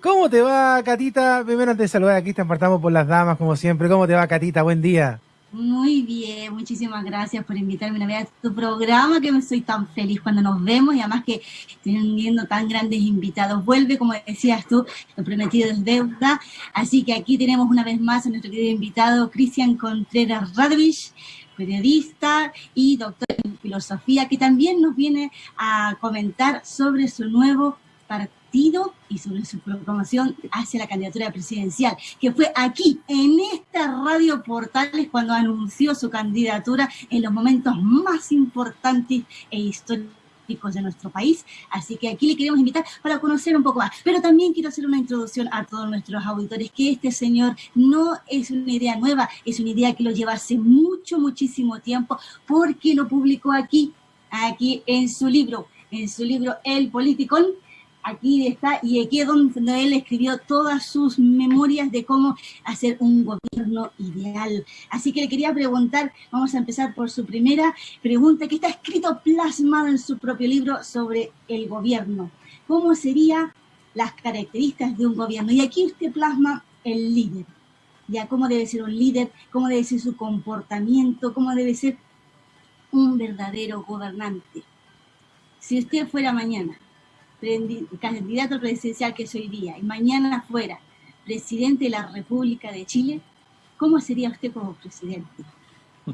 ¿Cómo te va, Catita? Primero antes de saludar aquí, te partamos por las damas, como siempre. ¿Cómo te va, Catita? Buen día. Muy bien, muchísimas gracias por invitarme una vez a tu programa, que me soy tan feliz cuando nos vemos y además que teniendo tan grandes invitados. Vuelve, como decías tú, lo prometido es deuda. Así que aquí tenemos una vez más a nuestro querido invitado, Cristian Contreras Radovich, periodista y doctor en filosofía, que también nos viene a comentar sobre su nuevo partido y sobre su proclamación hacia la candidatura presidencial, que fue aquí, en esta radio Portales, cuando anunció su candidatura en los momentos más importantes e históricos de nuestro país. Así que aquí le queremos invitar para conocer un poco más. Pero también quiero hacer una introducción a todos nuestros auditores, que este señor no es una idea nueva, es una idea que lo lleva hace mucho, muchísimo tiempo, porque lo publicó aquí, aquí en su libro, en su libro El Politicón, aquí está, y aquí es donde él escribió todas sus memorias de cómo hacer un gobierno ideal. Así que le quería preguntar, vamos a empezar por su primera pregunta, que está escrito plasmado en su propio libro sobre el gobierno. ¿Cómo serían las características de un gobierno? Y aquí usted plasma el líder. Ya, cómo debe ser un líder, cómo debe ser su comportamiento, cómo debe ser un verdadero gobernante. Si usted fuera mañana candidato presidencial que es hoy día y mañana fuera presidente de la República de Chile, ¿cómo sería usted como presidente?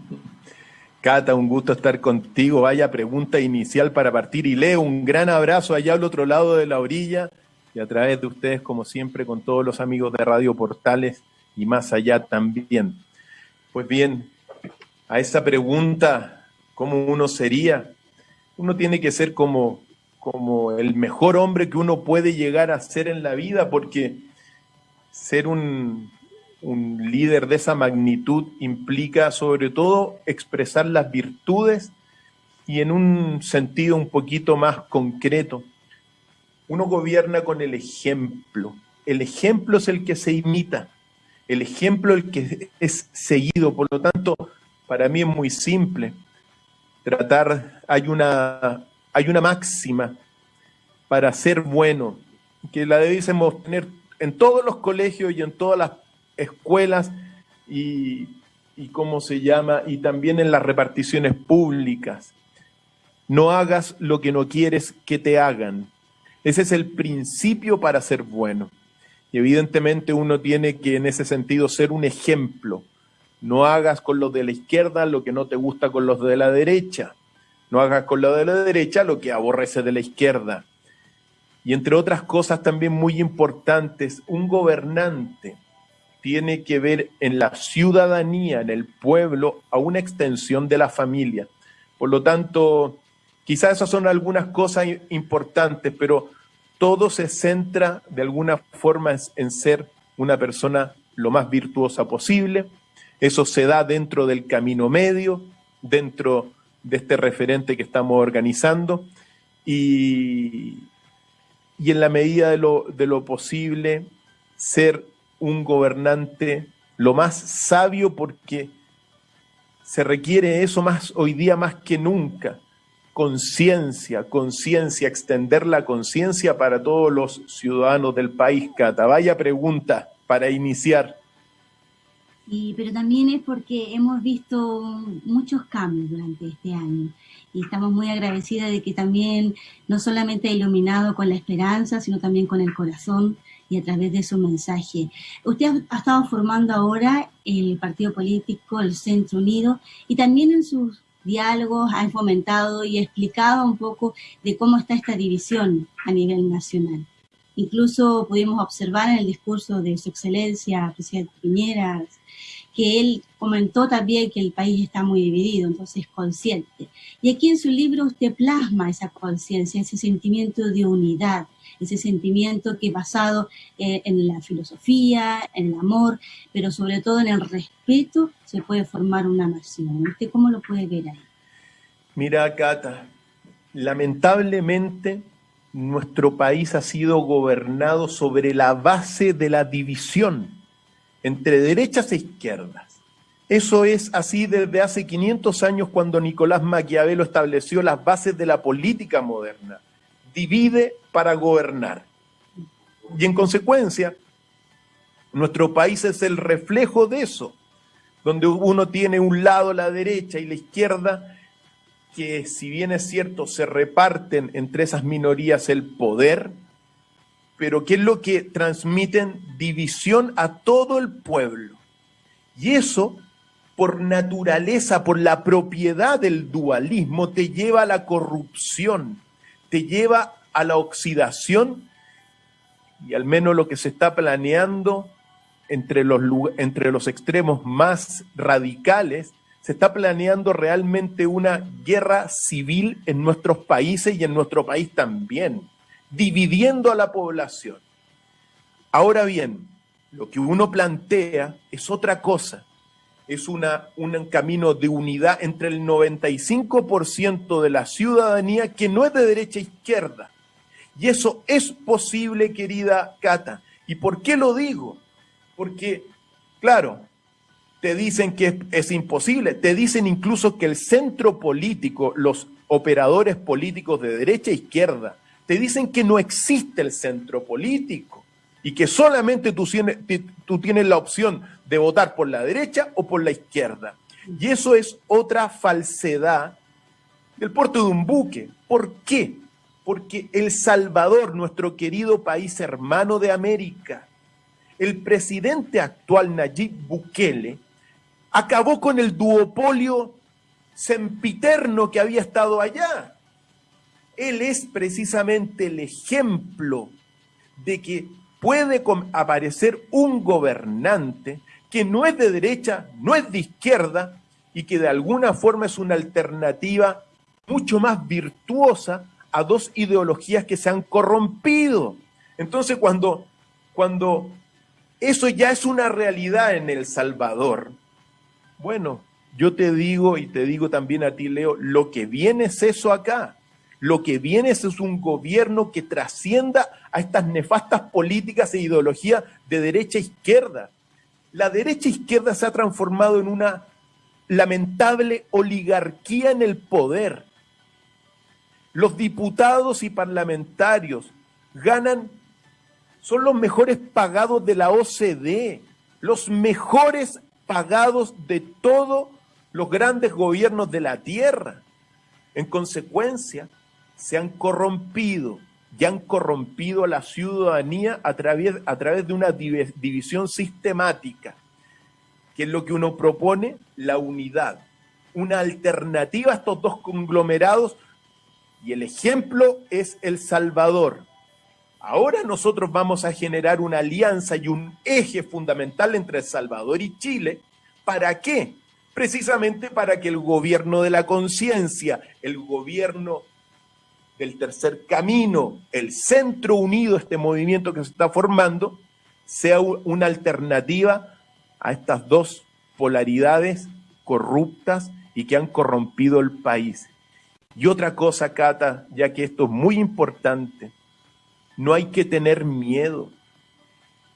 Cata, un gusto estar contigo. Vaya pregunta inicial para partir. Y leo un gran abrazo allá al otro lado de la orilla y a través de ustedes, como siempre, con todos los amigos de Radio Portales y más allá también. Pues bien, a esa pregunta, ¿cómo uno sería? Uno tiene que ser como como el mejor hombre que uno puede llegar a ser en la vida, porque ser un, líder de esa magnitud implica sobre todo expresar las virtudes y en un sentido un poquito más concreto. Uno gobierna con el ejemplo. El ejemplo es el que se imita, el ejemplo el que es seguido. Por lo tanto, para mí es muy simple. Tratar, hay una, hay una máxima para ser bueno, que la debiésemos tener en todos los colegios y en todas las escuelas y, y cómo se llama, y también en las reparticiones públicas. No hagas lo que no quieres que te hagan. Ese es el principio para ser bueno. Y evidentemente uno tiene que en ese sentido ser un ejemplo. No hagas con los de la izquierda lo que no te gusta con los de la derecha. No hagas con lo de la derecha lo que aborrece de la izquierda. Y entre otras cosas también muy importantes, un gobernante tiene que ver en la ciudadanía, en el pueblo, a una extensión de la familia. Por lo tanto, quizás esas son algunas cosas importantes, pero todo se centra de alguna forma en ser una persona lo más virtuosa posible. Eso se da dentro del camino medio, dentro de este referente que estamos organizando y, y en la medida de lo, de lo posible ser un gobernante lo más sabio porque se requiere eso más hoy día más que nunca. Conciencia, conciencia, extender la conciencia para todos los ciudadanos del país. Cata, vaya pregunta para iniciar. Sí, pero también es porque hemos visto muchos cambios durante este año y estamos muy agradecidas de que también no solamente ha iluminado con la esperanza, sino también con el corazón y a través de su mensaje. Usted ha, estado formando ahora el partido político, el Centro Unido, y también en sus diálogos ha fomentado y explicado un poco de cómo está esta división a nivel nacional. Incluso pudimos observar en el discurso de su excelencia, presidente Piñera, que él comentó también que el país está muy dividido, entonces consciente. Y aquí en su libro usted plasma esa conciencia, ese sentimiento de unidad, ese sentimiento que basado eh, en la filosofía, en el amor, pero sobre todo en el respeto, se puede formar una nación. ¿Usted cómo lo puede ver ahí? Mira, Cata, lamentablemente nuestro país ha sido gobernado sobre la base de la división entre derechas e izquierdas. Eso es así desde hace 500 años cuando Nicolás Maquiavelo estableció las bases de la política moderna. Divide para gobernar. Y en consecuencia, nuestro país es el reflejo de eso, donde uno tiene un lado la derecha y la izquierda, que si bien es cierto, se reparten entre esas minorías el poder, pero que es lo que transmiten división a todo el pueblo. Y eso, por naturaleza, por la propiedad del dualismo, te lleva a la corrupción, te lleva a la oxidación y al menos lo que se está planeando entre los, entre los extremos más radicales, se está planeando realmente una guerra civil en nuestros países y en nuestro país también, dividiendo a la población. Ahora bien, lo que uno plantea es otra cosa, es una, un camino de unidad entre el 95% de la ciudadanía que no es de derecha a izquierda. Y eso es posible, querida Cata. ¿Y por qué lo digo? Porque, claro, te dicen que es, imposible, te dicen incluso que el centro político, los operadores políticos de derecha e izquierda, te dicen que no existe el centro político y que solamente tú tienes, la opción de votar por la derecha o por la izquierda. Y eso es otra falsedad del puerto de un buque. ¿Por qué? Porque El Salvador, nuestro querido país hermano de América, el presidente actual Nayib Bukele acabó con el duopolio sempiterno que había estado allá. Él es precisamente el ejemplo de que puede aparecer un gobernante que no es de derecha, no es de izquierda y que de alguna forma es una alternativa mucho más virtuosa a dos ideologías que se han corrompido. Entonces cuando, cuando eso ya es una realidad en El Salvador. Bueno, yo te digo y te digo también a ti, Leo, lo que viene es eso acá. Lo que viene es un gobierno que trascienda a estas nefastas políticas e ideologías de derecha e izquierda. La derecha e izquierda se ha transformado en una lamentable oligarquía en el poder. Los diputados y parlamentarios ganan son los mejores pagados de la OCDE, los mejores pagados de todos los grandes gobiernos de la Tierra. En consecuencia, se han corrompido y han corrompido a la ciudadanía a través, a través de una división sistemática, que es lo que uno propone, la unidad, una alternativa a estos dos conglomerados, y el ejemplo es El Salvador, Ahora nosotros vamos a generar una alianza y un eje fundamental entre El Salvador y Chile. ¿Para qué? Precisamente para que el gobierno de la conciencia, el gobierno del tercer camino, el centro unido, este movimiento que se está formando, sea una alternativa a estas dos polaridades corruptas y que han corrompido el país. Y otra cosa, Cata, ya que esto es muy importante, no hay que tener miedo.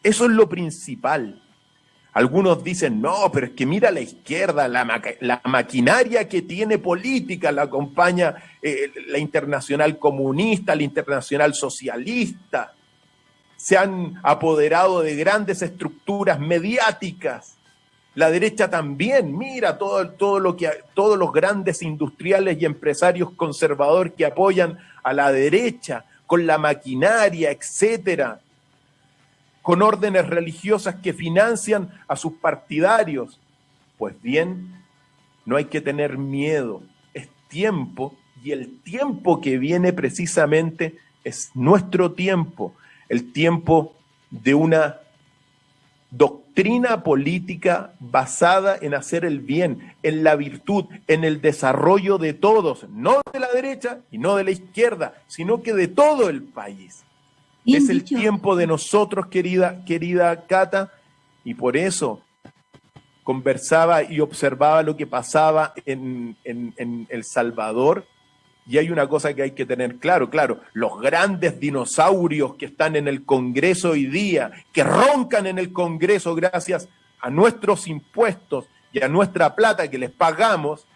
Eso es lo principal. Algunos dicen, no, pero es que mira la izquierda, la, maquinaria que tiene política la acompaña eh, la internacional comunista, la internacional socialista. Se han apoderado de grandes estructuras mediáticas. La derecha también, mira todo, todo lo que, todos los grandes industriales y empresarios conservadores que apoyan a la derecha con la maquinaria, etcétera, con órdenes religiosas que financian a sus partidarios. Pues bien, no hay que tener miedo, es tiempo y el tiempo que viene precisamente es nuestro tiempo, el tiempo de una doctrina política basada en hacer el bien, en la virtud, en el desarrollo de todos, no de la derecha y no de la izquierda, sino que de todo el país. Es el tiempo de nosotros, querida, querida Cata, y por eso conversaba y observaba lo que pasaba en, en El Salvador, y hay una cosa que hay que tener claro, claro, los grandes dinosaurios que están en el Congreso hoy día, que roncan en el Congreso gracias a nuestros impuestos y a nuestra plata que les pagamos,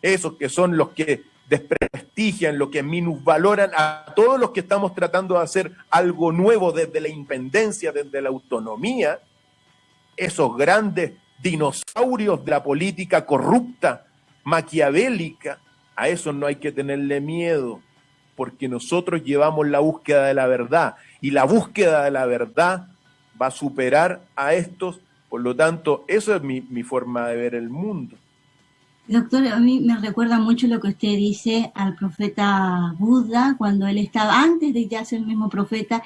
esos que son los que desprestigian, lo que minusvaloran a todos los que estamos tratando de hacer algo nuevo desde la independencia, desde la autonomía, esos grandes dinosaurios de la política corrupta, maquiavélica, a eso no hay que tenerle miedo, porque nosotros llevamos la búsqueda de la verdad y la búsqueda de la verdad va a superar a estos, por lo tanto, eso es mi, mi forma de ver el mundo. Doctor, a mí me recuerda mucho lo que usted dice al profeta Buda, cuando él estaba, antes de ya ser el mismo profeta,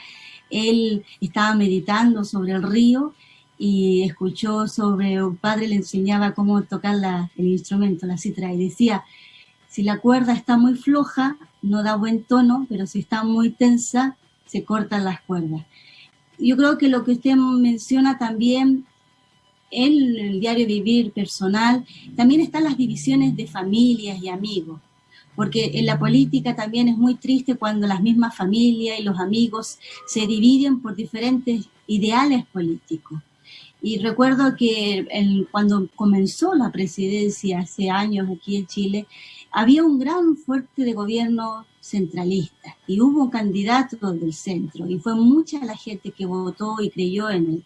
él estaba meditando sobre el río y escuchó sobre un padre le enseñaba cómo tocar la, el instrumento, la citra, y decía, si la cuerda está muy floja, no da buen tono, pero si está muy tensa, se cortan las cuerdas. Yo creo que lo que usted menciona también en el diario vivir personal, también están las divisiones de familias y amigos, porque en la política también es muy triste cuando las mismas familias y los amigos se dividen por diferentes ideales políticos. Y recuerdo que cuando comenzó la presidencia hace años aquí en Chile, había un gran fuerte de gobierno centralista y hubo candidatos del centro y fue mucha la gente que votó y creyó en él.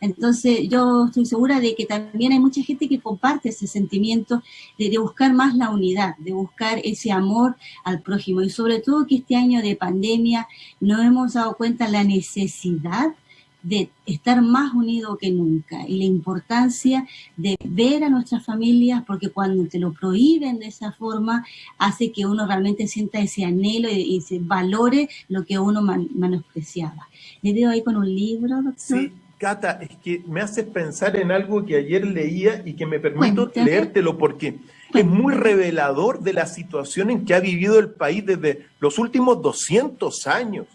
Entonces yo estoy segura de que también hay mucha gente que comparte ese sentimiento de, buscar más la unidad, de buscar ese amor al prójimo y sobre todo que este año de pandemia nos hemos dado cuenta la necesidad de estar más unidos que nunca y la importancia de ver a nuestras familias porque cuando te lo prohíben de esa forma hace que uno realmente sienta ese anhelo y, se valore lo que uno man, menospreciaba. Le veo ahí con un libro, doctor. Sí. Cata, es que me haces pensar en algo que ayer leía y que me permito Cuéntame. leértelo porque Cuéntame. es muy revelador de la situación en que ha vivido el país desde los últimos 200 años.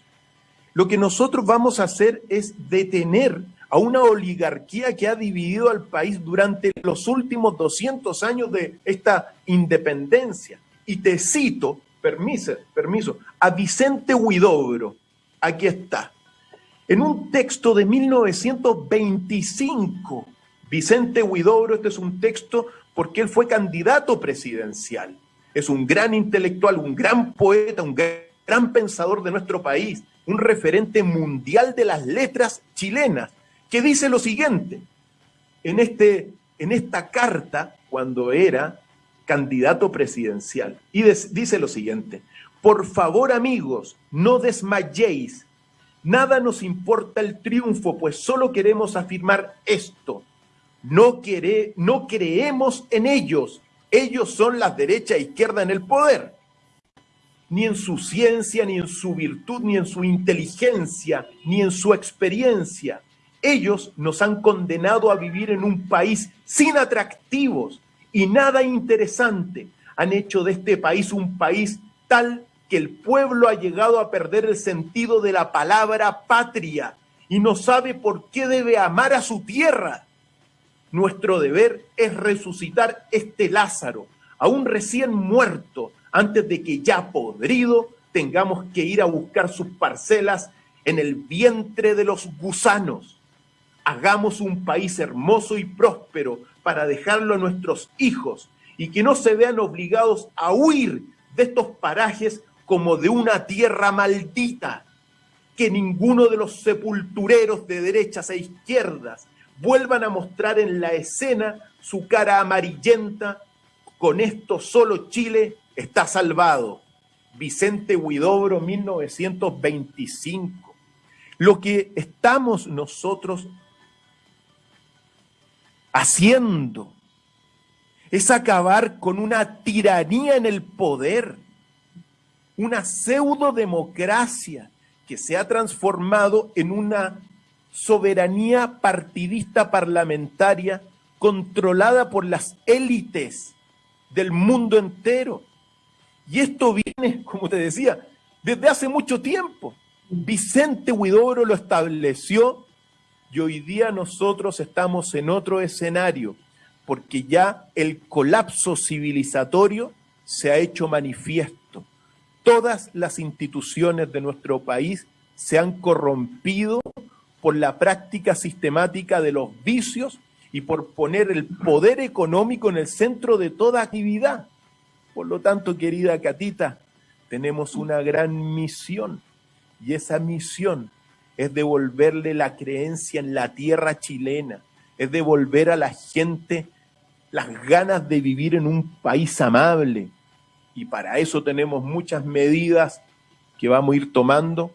Lo que nosotros vamos a hacer es detener a una oligarquía que ha dividido al país durante los últimos 200 años de esta independencia. Y te cito, permiso, permiso a Vicente Huidobro, aquí está, en un texto de 1925. Vicente Huidobro, este es un texto porque él fue candidato presidencial. Es un gran intelectual, un gran poeta, un gran pensador de nuestro país un referente mundial de las letras chilenas, que dice lo siguiente, en, este, en esta carta, cuando era candidato presidencial, y dice lo siguiente, por favor amigos, no desmayéis, nada nos importa el triunfo, pues solo queremos afirmar esto, no, no creemos en ellos, ellos son la derecha e izquierda en el poder ni en su ciencia, ni en su virtud, ni en su inteligencia, ni en su experiencia. Ellos nos han condenado a vivir en un país sin atractivos y nada interesante. Han hecho de este país un país tal que el pueblo ha llegado a perder el sentido de la palabra patria y no sabe por qué debe amar a su tierra. Nuestro deber es resucitar este Lázaro, aún recién muerto, antes de que ya podrido tengamos que ir a buscar sus parcelas en el vientre de los gusanos. Hagamos un país hermoso y próspero para dejarlo a nuestros hijos y que no se vean obligados a huir de estos parajes como de una tierra maldita. Que ninguno de los sepultureros de derechas e izquierdas vuelvan a mostrar en la escena su cara amarillenta. Con esto solo Chile está salvado. Vicente Huidobro, 1925. Lo que estamos nosotros haciendo es acabar con una tiranía en el poder, una pseudo-democracia que se ha transformado en una soberanía partidista parlamentaria controlada por las élites del mundo entero. Y esto viene, como te decía, desde hace mucho tiempo. Vicente Huidobro lo estableció y hoy día nosotros estamos en otro escenario, porque ya el colapso civilizatorio se ha hecho manifiesto. Todas las instituciones de nuestro país se han corrompido por la práctica sistemática de los vicios y por poner el poder económico en el centro de toda actividad. Por lo tanto, querida Catita, tenemos una gran misión y esa misión es devolverle la creencia en la tierra chilena, es devolver a la gente las ganas de vivir en un país amable. Y para eso tenemos muchas medidas que vamos a ir tomando,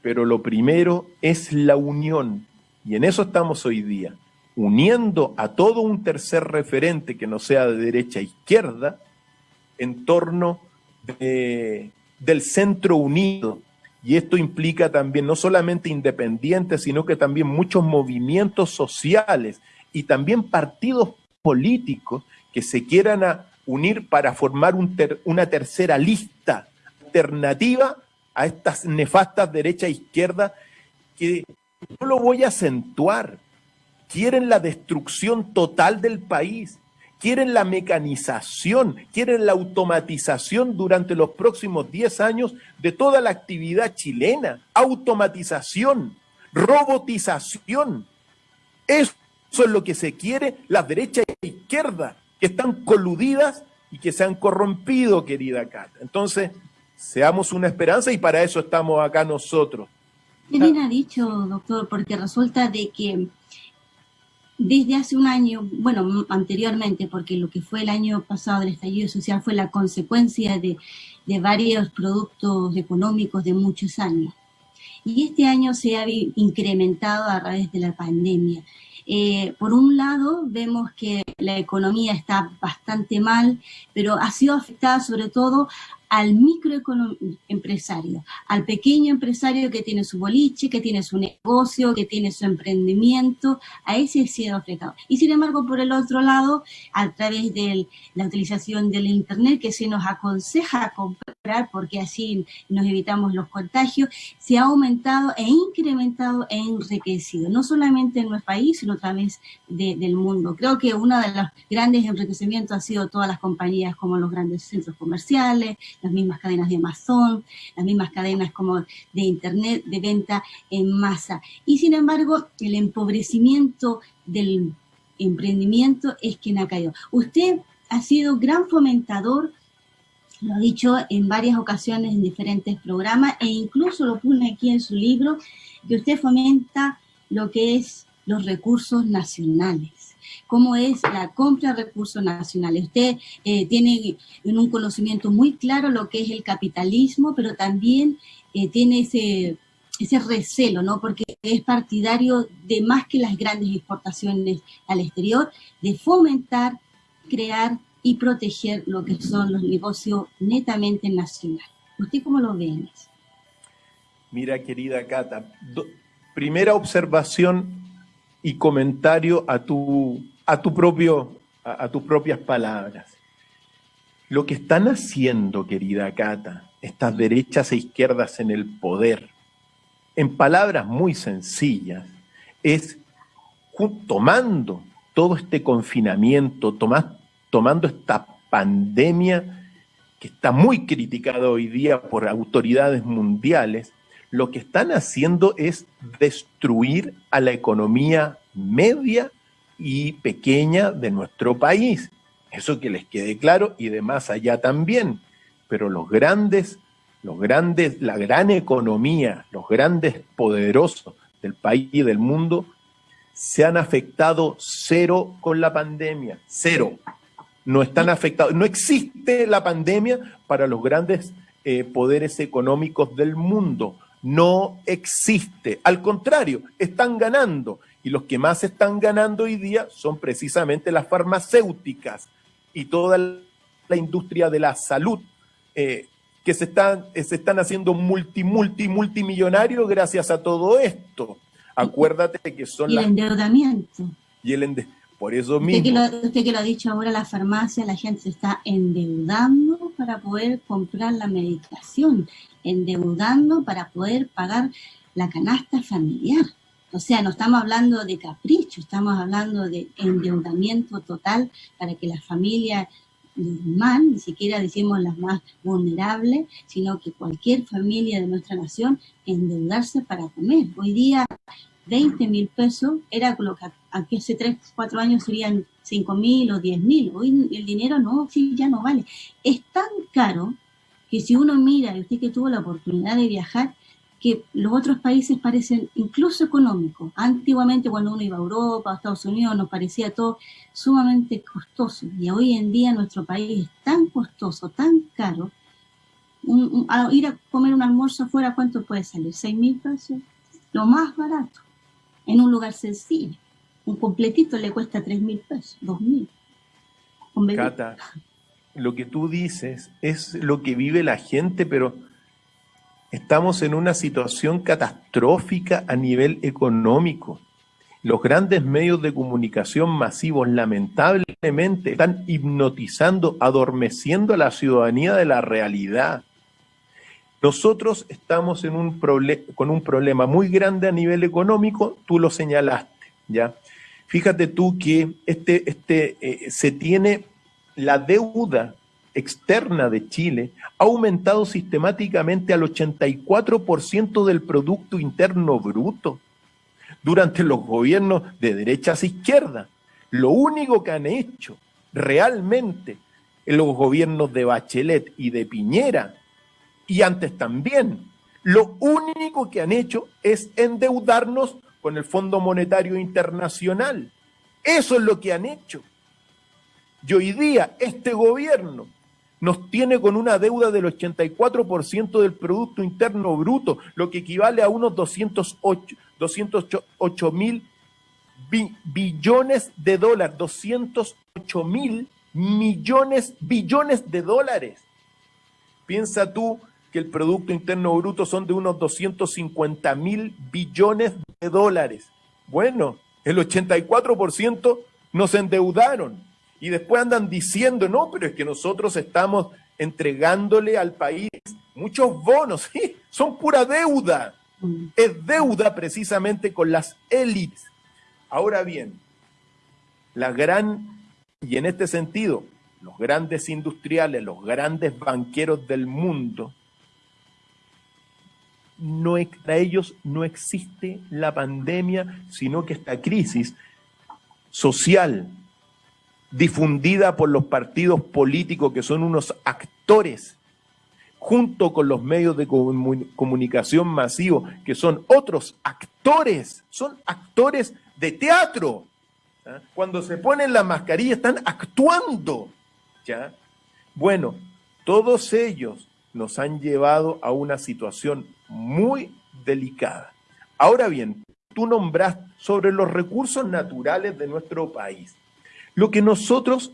pero lo primero es la unión. Y en eso estamos hoy día, uniendo a todo un tercer referente que no sea de derecha a izquierda, en torno del centro unido, y esto implica también no solamente independientes, sino que también muchos movimientos sociales y también partidos políticos que se quieran unir para formar una tercera lista alternativa a estas nefastas derecha e izquierda que no lo voy a acentuar, quieren la destrucción total del país, quieren la mecanización, quieren la automatización durante los próximos 10 años de toda la actividad chilena. Automatización, robotización. Eso es lo que se quiere la derecha e izquierda, que están coludidas y que se han corrompido, querida Cata. Entonces, seamos una esperanza y para eso estamos acá nosotros. Qué bien ha dicho, doctor, porque resulta de que desde hace un año, bueno, anteriormente, porque lo que fue el año pasado del estallido social fue la consecuencia de, varios productos económicos de muchos años. Y este año se ha incrementado a través de la pandemia. Eh, por un lado, vemos que la economía está bastante mal, pero ha sido afectada sobre todo al microempresario, al pequeño empresario que tiene su boliche, que tiene su negocio, que tiene su emprendimiento, a ese sido afectado. Y sin embargo, por el otro lado, a través de la utilización del Internet, que se nos aconseja comprar porque así nos evitamos los contagios, se ha aumentado e incrementado e enriquecido, no solamente en nuestro país, sino también del mundo. Creo que uno de los grandes enriquecimientos ha sido todas las compañías como los grandes centros comerciales, las mismas cadenas de Amazon, las mismas cadenas como de Internet, de venta en masa. Y sin embargo, el empobrecimiento del emprendimiento es quien ha caído. Usted ha sido gran fomentador, lo ha dicho en varias ocasiones en diferentes programas, e incluso lo pone aquí en su libro, que usted fomenta lo que es los recursos nacionales cómo es la compra de recursos nacionales. Usted eh, tiene en un conocimiento muy claro lo que es el capitalismo, pero también eh, tiene ese, ese recelo, ¿no? Porque es partidario de más que las grandes exportaciones al exterior, de fomentar, crear y proteger lo que son los negocios netamente nacionales. ¿Usted cómo lo ve Mira, querida Cata, primera observación y comentario a tu, a tu propio, a, tus propias palabras. Lo que están haciendo, querida Cata, estas derechas e izquierdas en el poder, en palabras muy sencillas, es tomando todo este confinamiento, tomando esta pandemia que está muy criticada hoy día por autoridades mundiales, lo que están haciendo es destruir a la economía media y pequeña de nuestro país. Eso que les quede claro y de más allá también. Pero los grandes, los grandes, la gran economía, los grandes poderosos del país y del mundo se han afectado cero con la pandemia, cero. No están afectados, no existe la pandemia para los grandes eh, poderes económicos del mundo no existe. Al contrario, están ganando. Y los que más están ganando hoy día son precisamente las farmacéuticas y toda la industria de la salud, eh, que se están, eh, se están haciendo multi, multi, multimillonarios gracias a todo esto. Acuérdate que son... Y el endeudamiento. Y el endeudamiento por eso mismo. Usted que, lo, ha dicho ahora, la farmacia, la gente se está endeudando para poder comprar la medicación, endeudando para poder pagar la canasta familiar. O sea, no estamos hablando de capricho, estamos hablando de endeudamiento total para que la familia normal, ni siquiera decimos las más vulnerables, sino que cualquier familia de nuestra nación endeudarse para comer. Hoy día 20 mil pesos era lo que hace 3, 4 años serían 5 mil o 10 mil. Hoy el dinero no, sí, ya no vale. Es tan caro que si uno mira, y usted que tuvo la oportunidad de viajar, que los otros países parecen incluso económicos. Antiguamente cuando uno iba a Europa, a Estados Unidos, nos parecía todo sumamente costoso. Y hoy en día nuestro país es tan costoso, tan caro. ir a comer un almuerzo afuera, ¿cuánto puede salir? ¿6 mil pesos? Lo más barato, en un lugar sencillo. Un completito le cuesta 3 mil pesos, 2 mil. Cata, lo que tú dices es lo que vive la gente, pero Estamos en una situación catastrófica a nivel económico. Los grandes medios de comunicación masivos lamentablemente están hipnotizando, adormeciendo a la ciudadanía de la realidad. Nosotros estamos en un con un problema muy grande a nivel económico, tú lo señalaste, ¿ya? Fíjate tú que este, este, eh, se tiene la deuda externa de Chile ha aumentado sistemáticamente al 84% del Producto Interno Bruto durante los gobiernos de derechas e izquierdas. Lo único que han hecho realmente en los gobiernos de Bachelet y de Piñera, y antes también, lo único que han hecho es endeudarnos con el Fondo Monetario Internacional. Eso es lo que han hecho. Y hoy día este gobierno nos tiene con una deuda del 84% del Producto Interno Bruto, lo que equivale a unos 208, mil billones de dólares, 208 mil millones, billones de dólares. Piensa tú que el Producto Interno Bruto son de unos 250 mil billones de dólares. Bueno, el 84% nos endeudaron. Y después andan diciendo, no, pero es que nosotros estamos entregándole al país muchos bonos, ¿sí? son pura deuda. Mm. Es deuda precisamente con las élites. Ahora bien, la gran, y en este sentido, los grandes industriales, los grandes banqueros del mundo, no, para ellos no existe la pandemia, sino que esta crisis social, difundida por los partidos políticos que son unos actores, junto con los medios de comunicación masivos que son otros actores, son actores de teatro. ¿ah? Cuando se ponen la mascarilla están actuando. ¿ya? Bueno, todos ellos nos han llevado a una situación muy delicada. Ahora bien, tú nombras sobre los recursos naturales de nuestro país. Lo que nosotros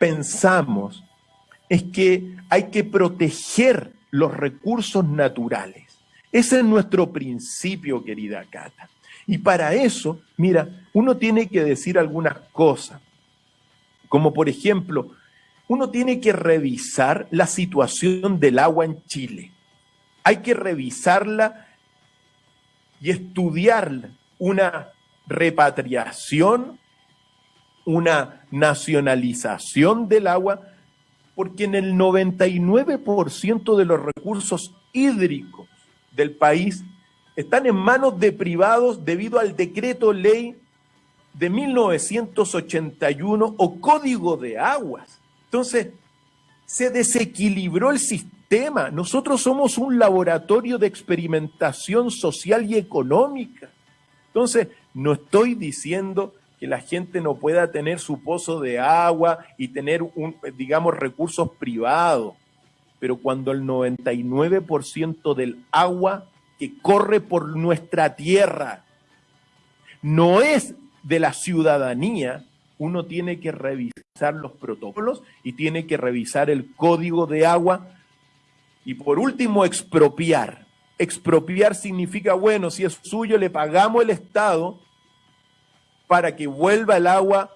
pensamos es que hay que proteger los recursos naturales. Ese es nuestro principio, querida Cata. Y para eso, mira, uno tiene que decir algunas cosas, como por ejemplo, uno tiene que revisar la situación del agua en Chile. Hay que revisarla y estudiarla, una repatriación una nacionalización del agua, porque en el 99% de los recursos hídricos del país están en manos de privados debido al decreto ley de 1981 o código de aguas. Entonces, se desequilibró el sistema. Nosotros somos un laboratorio de experimentación social y económica. Entonces, no estoy diciendo que la gente no pueda tener su pozo de agua y tener, un, digamos, recursos privados. Pero cuando el 99% del agua que corre por nuestra tierra no es de la ciudadanía, uno tiene que revisar los protocolos y tiene que revisar el código de agua y por último expropiar. Expropiar significa, bueno, si es suyo, le pagamos el Estado para que vuelva el agua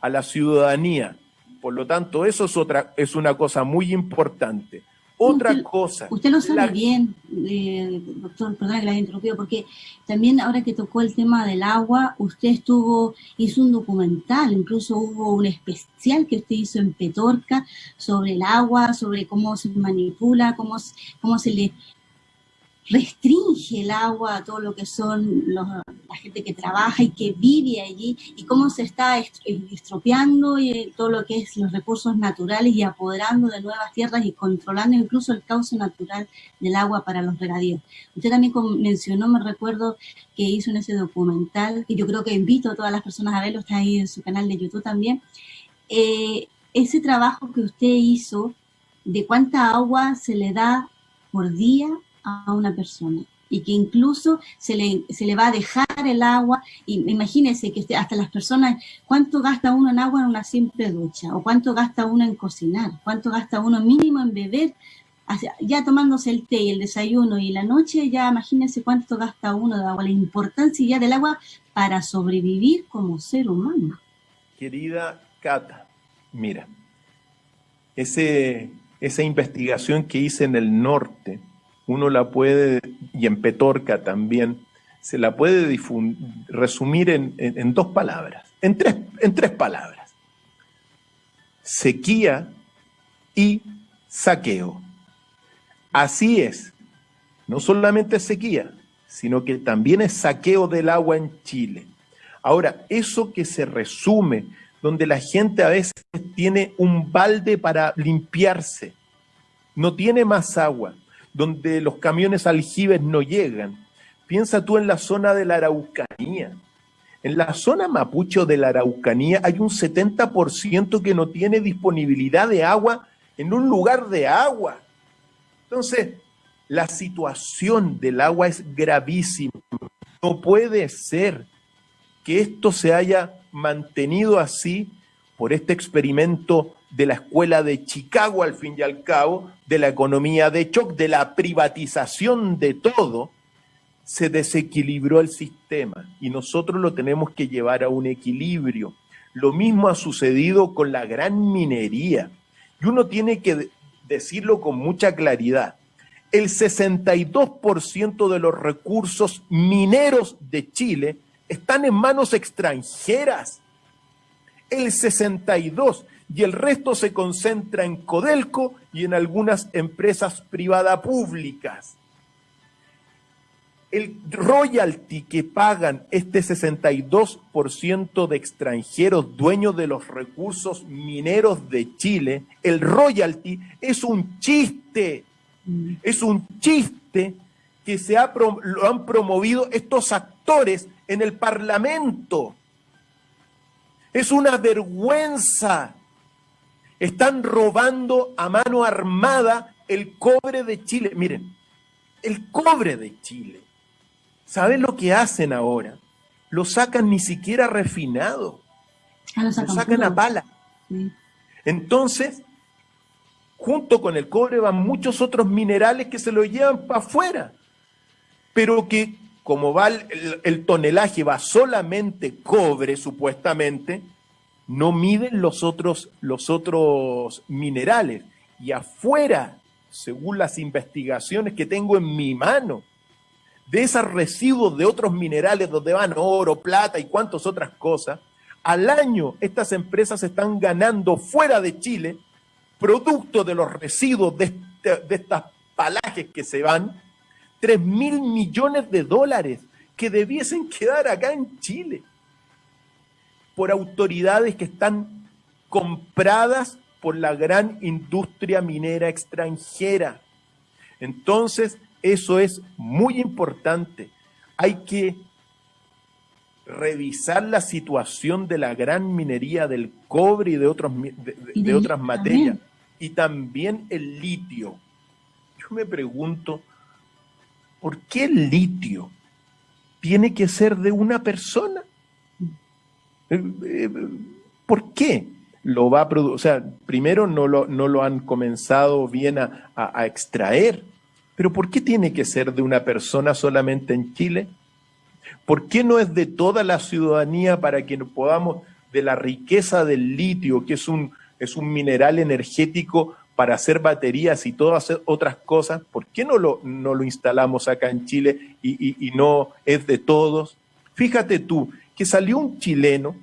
a la ciudadanía. Por lo tanto, eso es, otra, es una cosa muy importante. Otra cosa. Usted lo sabe bien, eh, doctor, perdón que la interrumpido, porque también ahora que tocó el tema del agua, usted estuvo, hizo un documental, incluso hubo un especial que usted hizo en Petorca sobre el agua, sobre cómo se manipula, cómo, cómo se le restringe el agua a todo lo que son la gente que trabaja y que vive allí y cómo se está estropeando y todo lo que es los recursos naturales y apoderando de nuevas tierras y controlando incluso el cauce natural del agua para los regadíos. Usted también mencionó, me recuerdo que hizo en ese documental, que yo creo que invito a todas las personas a verlo, está ahí en su canal de YouTube también, eh, ese trabajo que usted hizo de cuánta agua se le da por día a una persona y que incluso se le, se le va a dejar el agua, y imagínense que hasta las personas, ¿cuánto gasta uno en agua en una simple ducha? ¿O cuánto gasta uno en cocinar? ¿Cuánto gasta uno mínimo en beber? Ya tomándose el té y el desayuno y la noche, ya imagínense cuánto gasta uno de agua, la importancia ya del agua para sobrevivir como ser humano. Querida Cata, mira, ese, esa investigación que hice en el norte, uno la puede, y en Petorca también, se la puede resumir en, dos palabras, en tres, en tres palabras. Sequía y saqueo. Así es, no solamente sequía, sino que también es saqueo del agua en Chile. Ahora, eso que se resume, donde la gente a veces tiene un balde para limpiarse, no tiene más agua, donde los camiones aljibes no llegan. Piensa tú en la zona de la Araucanía. En la zona mapucho de la Araucanía hay un 70% que no tiene disponibilidad de agua en un lugar de agua. Entonces, la situación del agua es gravísima. No puede ser que esto se haya mantenido así por este experimento de la escuela de Chicago al fin y al cabo, de la economía de shock, de la privatización de todo, se desequilibró el sistema y nosotros lo tenemos que llevar a un equilibrio. Lo mismo ha sucedido con la gran minería y uno tiene que decirlo con mucha claridad. El 62% de los recursos mineros de Chile están en manos extranjeras. El 62% y el resto se concentra en Codelco y en algunas empresas privadas públicas. El royalty que pagan este 62% de extranjeros dueños de los recursos mineros de Chile, el royalty es un chiste, mm. es un chiste que se ha, lo han promovido estos actores en el Parlamento. Es una vergüenza están robando a mano armada el cobre de Chile. Miren, el cobre de Chile. ¿Saben lo que hacen ahora? Lo sacan ni siquiera refinado. Ah, lo sacan, a pala. Entonces, junto con el cobre van muchos otros minerales que se lo llevan para afuera. Pero que como va el tonelaje, va solamente cobre supuestamente, no miden los otros, los otros minerales. Y afuera, según las investigaciones que tengo en mi mano, de esos residuos de otros minerales donde van oro, plata y cuantas otras cosas, al año estas empresas están ganando fuera de Chile, producto de los residuos de, este, de estas palajes que se van, 3 mil millones de dólares que debiesen quedar acá en Chile por autoridades que están compradas por la gran industria minera extranjera. Entonces, eso es muy importante. Hay que revisar la situación de la gran minería del cobre y de, otros, de, otras materias. Y también el litio. Yo me pregunto, ¿por qué el litio tiene que ser de una persona? Eh, eh, ¿Por qué lo va a producir? O sea, primero no lo, no lo han comenzado bien a, extraer, pero ¿por qué tiene que ser de una persona solamente en Chile? ¿Por qué no es de toda la ciudadanía para que podamos, de la riqueza del litio, que es un, es un mineral energético para hacer baterías y todas otras cosas, ¿por qué no lo, no lo instalamos acá en Chile y no es de todos? Fíjate tú, que salió un chileno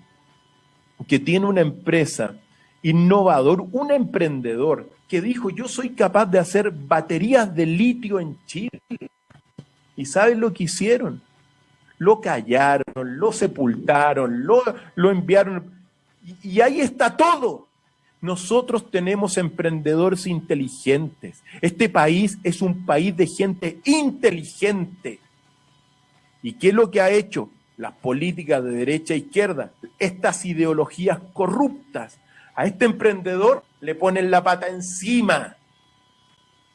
que tiene una empresa innovador, un emprendedor que dijo, yo soy capaz de hacer baterías de litio en Chile. ¿Y saben lo que hicieron? Lo callaron, lo sepultaron, lo, lo enviaron. Y, y ahí está todo. Nosotros tenemos emprendedores inteligentes. Este país es un país de gente inteligente. ¿Y qué es lo que ha hecho? Las políticas de derecha e izquierda, estas ideologías corruptas. A este emprendedor le ponen la pata encima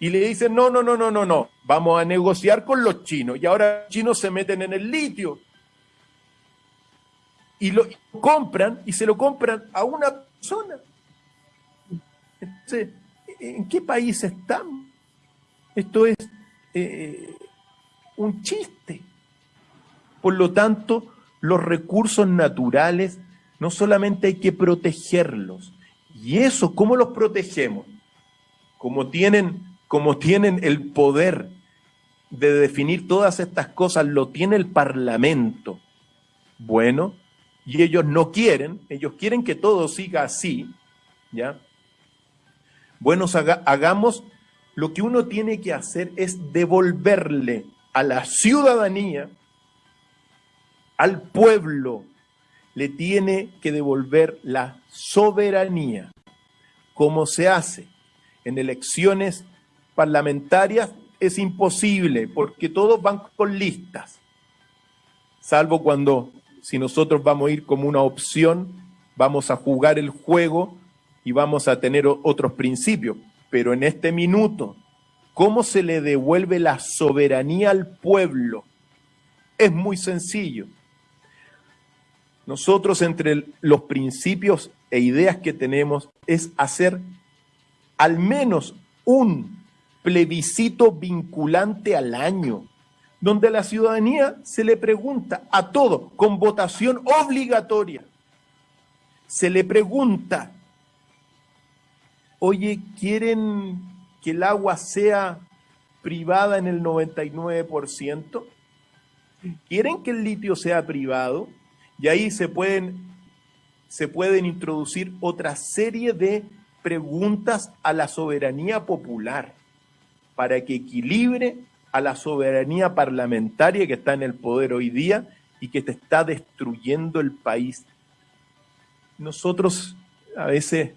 y le dicen, no, no, no, no, no, no, vamos a negociar con los chinos. Y ahora los chinos se meten en el litio. Y lo compran y se lo compran a una persona. Entonces, ¿en qué país estamos? Esto es eh, un chiste. Por lo tanto, los recursos naturales no solamente hay que protegerlos. ¿Y eso cómo los protegemos? Como tienen como tienen el poder de definir todas estas cosas, lo tiene el Parlamento. Bueno, y ellos no quieren, ellos quieren que todo siga así, ¿ya? Bueno, hagamos lo que uno tiene que hacer es devolverle a la ciudadanía, al pueblo, le tiene que devolver la soberanía. ¿Cómo se hace? En elecciones parlamentarias es imposible porque todos van con listas, salvo cuando si nosotros vamos a ir como una opción, vamos a jugar el juego y vamos a tener otros principios. Pero en este minuto, ¿cómo se le devuelve la soberanía al pueblo? Es muy sencillo. Nosotros entre los principios e ideas que tenemos es hacer al menos un plebiscito vinculante al año, donde la ciudadanía se le pregunta a todo, con votación obligatoria, se le pregunta, oye, ¿quieren que el agua sea privada en el 99%? ¿Quieren que el litio sea privado? Y ahí se pueden, se pueden introducir otra serie de preguntas a la soberanía popular para que equilibre a la soberanía parlamentaria que está en el poder hoy día y que te está destruyendo el país. Nosotros a veces,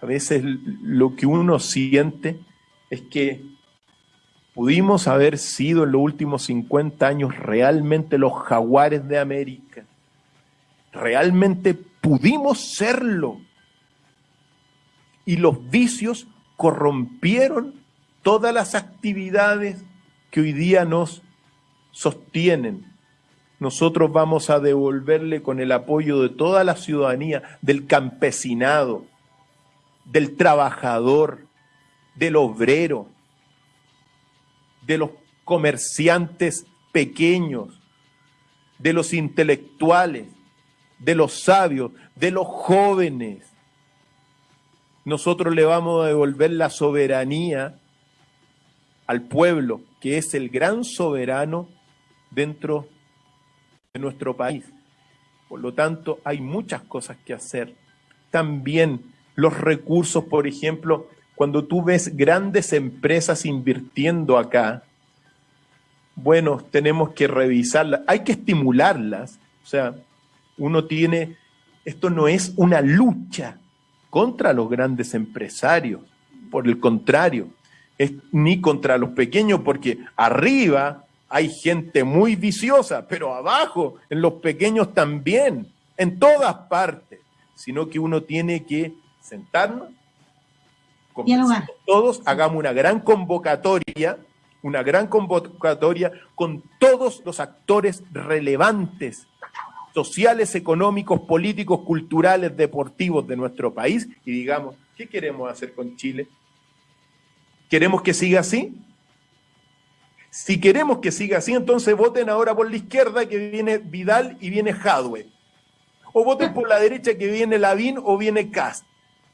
a veces lo que uno siente es que pudimos haber sido en los últimos 50 años realmente los jaguares de América. Realmente pudimos serlo. Y los vicios corrompieron todas las actividades que hoy día nos sostienen. Nosotros vamos a devolverle con el apoyo de toda la ciudadanía, del campesinado, del trabajador, del obrero, de los comerciantes pequeños, de los intelectuales, de los sabios, de los jóvenes. Nosotros le vamos a devolver la soberanía al pueblo, que es el gran soberano dentro de nuestro país. Por lo tanto, hay muchas cosas que hacer. También los recursos, por ejemplo, cuando tú ves grandes empresas invirtiendo acá, bueno, tenemos que revisarlas, hay que estimularlas. O sea, uno tiene, esto no es una lucha contra los grandes empresarios, por el contrario, ni contra los pequeños, porque arriba hay gente muy viciosa, pero abajo, en los pequeños también, en todas partes, sino que uno tiene que sentarnos, todos, hagamos una gran convocatoria, una gran convocatoria con todos los actores relevantes, sociales, económicos, políticos, culturales, deportivos de nuestro país y digamos, ¿qué queremos hacer con Chile? ¿Queremos que siga así? Si queremos que siga así, entonces voten ahora por la izquierda que viene Vidal y viene Jadwe. O voten por la derecha que viene Lavín o viene Cast,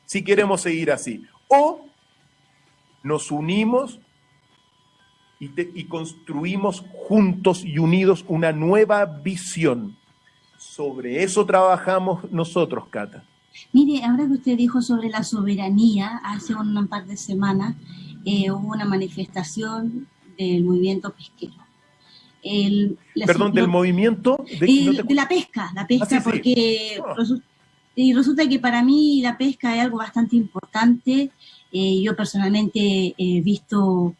si queremos seguir así. O nos unimos y, y construimos juntos y unidos una nueva visión. Sobre eso trabajamos nosotros, Cata. Mire, ahora que usted dijo sobre la soberanía hace un par de semanas, eh, hubo una manifestación del movimiento pesquero. Perdón, del movimiento de, la pesca, la pesca, ah, porque ah. Y resulta que para mí la pesca es algo bastante importante. Eh, yo personalmente he visto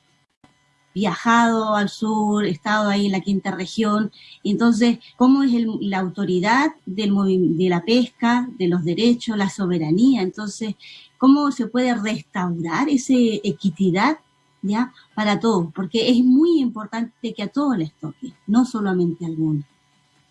viajado al sur, he estado ahí en la quinta región, entonces, ¿cómo es la autoridad de la pesca, de los derechos, la soberanía? Entonces, ¿cómo se puede restaurar esa equidad para todos? Porque es muy importante que a todos les toque, no solamente a algunos.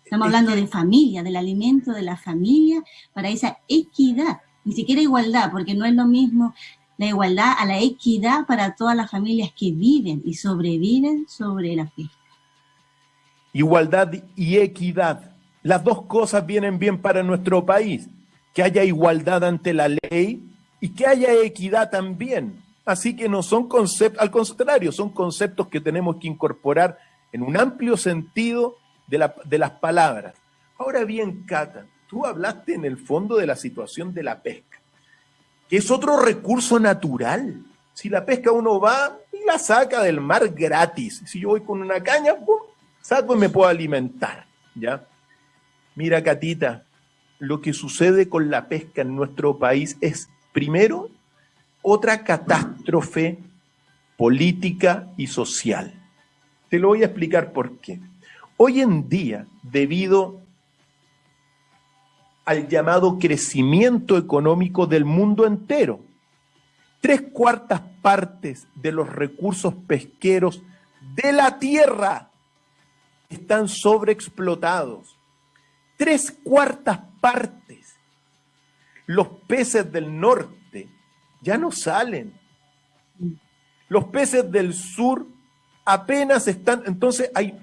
Estamos hablando de familia, del alimento de la familia, para esa equidad, ni siquiera igualdad, porque no es lo mismo la igualdad, a la equidad para todas las familias que viven y sobreviven sobre la pesca. Igualdad y equidad. Las dos cosas vienen bien para nuestro país. Que haya igualdad ante la ley y que haya equidad también. Así que no son conceptos, al contrario, son conceptos que tenemos que incorporar en un amplio sentido de, las palabras. Ahora bien, Cata, tú hablaste en el fondo de la situación de la pesca que es otro recurso natural. Si la pesca uno va y la saca del mar gratis. Si yo voy con una caña, saco y me puedo alimentar. ¿ya? Mira, Catita, lo que sucede con la pesca en nuestro país es, primero, otra catástrofe política y social. Te lo voy a explicar por qué. Hoy en día, debido al llamado crecimiento económico del mundo entero. Tres cuartas partes de los recursos pesqueros de la tierra están sobreexplotados. Tres cuartas partes. Los peces del norte ya no salen. Los peces del sur apenas están... Entonces hay,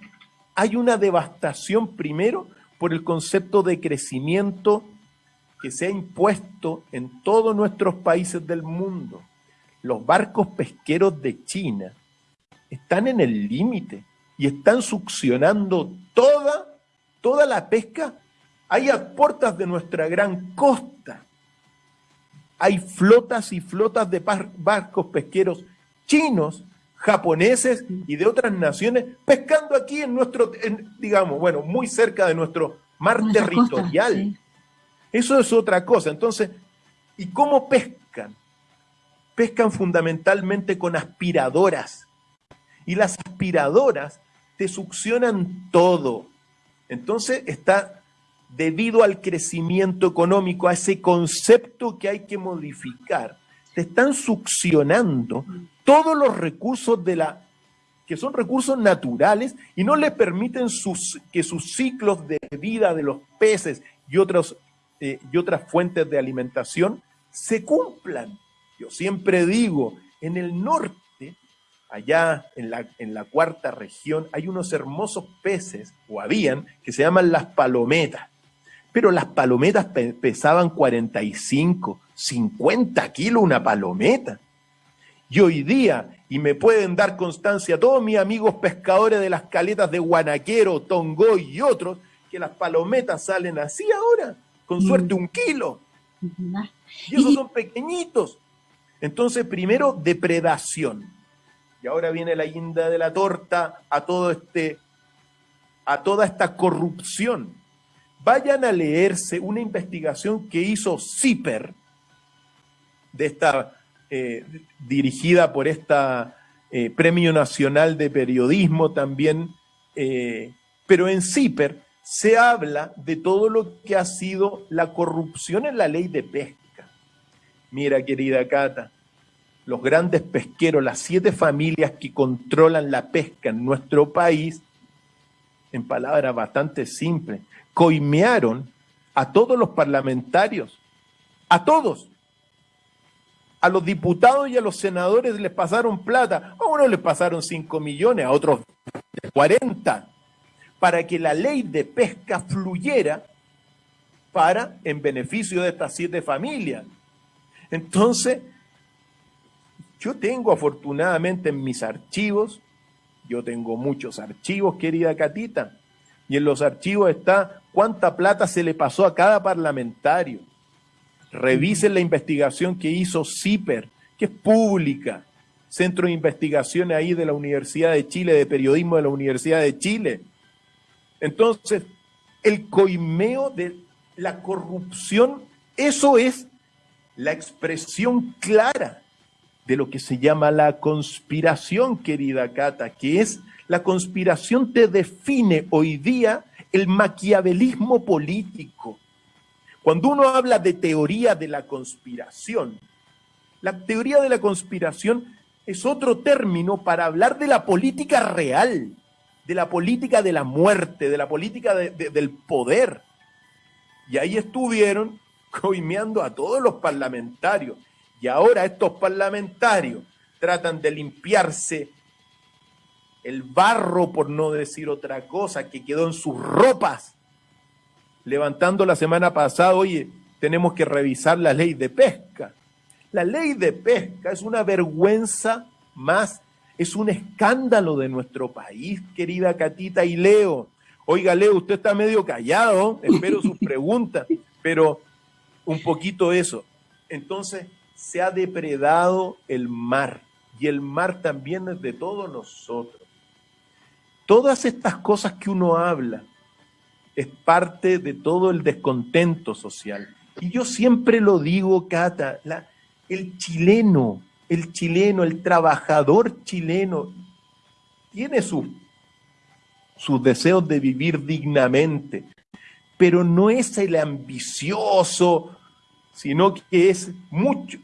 hay una devastación primero por el concepto de crecimiento que se ha impuesto en todos nuestros países del mundo. Los barcos pesqueros de China están en el límite y están succionando toda, toda la pesca. Hay a puertas de nuestra gran costa. Hay flotas y flotas de barcos pesqueros chinos japoneses y de otras naciones pescando aquí en nuestro, digamos, bueno, muy cerca de nuestro mar territorial. Eso es otra cosa. Entonces, ¿y cómo pescan? Pescan fundamentalmente con aspiradoras. Y las aspiradoras te succionan todo. Entonces está debido al crecimiento económico, a ese concepto que hay que modificar, te están succionando todos los recursos de la que son recursos naturales y no le permiten sus, que sus ciclos de vida de los peces y, otros, eh, y otras fuentes de alimentación se cumplan. Yo siempre digo, en el norte, allá en la, en la cuarta región, hay unos hermosos peces, o habían, que se llaman las palometas. Pero las palometas pesaban 45, 50 kilos una palometa. Y hoy día, y me pueden dar constancia todos mis amigos pescadores de las caletas de Guanaquero, Tongoy y otros, que las palometas salen así ahora, con suerte un kilo. Y esos son pequeñitos. Entonces, primero, depredación. Y ahora viene la guinda de la torta a todo este, a toda esta corrupción. Vayan a leerse una investigación que hizo CIPER, de esta eh, dirigida por esta eh, Premio Nacional de Periodismo también, eh, pero en CIPER se habla de todo lo que ha sido la corrupción en la ley de pesca. Mira, querida Cata, los grandes pesqueros, las siete familias que controlan la pesca en nuestro país, en palabras bastante simples, coimearon a todos los parlamentarios, a todos, a los diputados y a los senadores les pasaron plata. A unos les pasaron 5 millones, a otros 40, para que la ley de pesca fluyera para en beneficio de estas siete familias. Entonces, yo tengo afortunadamente en mis archivos, yo tengo muchos archivos, querida Catita, y en los archivos está cuánta plata se le pasó a cada parlamentario Revisen la investigación que hizo CIPER, que es pública. centro de investigación ahí de la Universidad de Chile, de periodismo de la Universidad de Chile. Entonces, el coimeo de la corrupción, eso es la expresión clara de lo que se llama la conspiración, querida Cata, que es la conspiración te define hoy día el maquiavelismo político. Cuando uno habla de teoría de la conspiración, la teoría de la conspiración es otro término para hablar de la política real, de la política de la muerte, de la política del poder. Y ahí estuvieron coimeando a todos los parlamentarios. Y ahora estos parlamentarios tratan de limpiarse el barro, por no decir otra cosa, que quedó en sus ropas, levantando la semana pasada, oye, tenemos que revisar la ley de pesca. La ley de pesca es una vergüenza más, es un escándalo de nuestro país, querida Catita y Leo. Oiga, Leo, usted está medio callado, espero sus preguntas, pero un poquito eso. Entonces, se ha depredado el mar y el mar también es de todos nosotros. Todas estas cosas que uno habla es parte de todo el descontento social. Y yo siempre lo digo, Cata, el chileno, el chileno, el trabajador chileno, tiene sus, sus deseos de vivir dignamente, pero no es el ambicioso, sino que es mucho,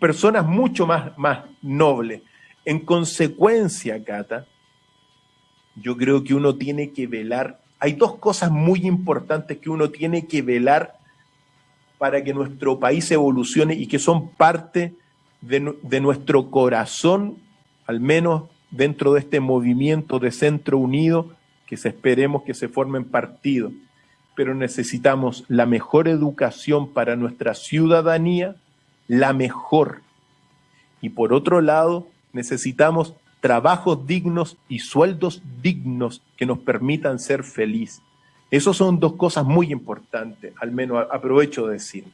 personas mucho más, más nobles. En consecuencia, Cata, yo creo que uno tiene que velar. Hay dos cosas muy importantes que uno tiene que velar para que nuestro país evolucione y que son parte de, nuestro corazón, al menos dentro de este movimiento de Centro Unido, que se esperemos que se formen partidos. Pero necesitamos la mejor educación para nuestra ciudadanía, la mejor. Y por otro lado, necesitamos trabajos dignos y sueldos dignos que nos permitan ser felices. Esas son dos cosas muy importantes, al menos aprovecho de decir.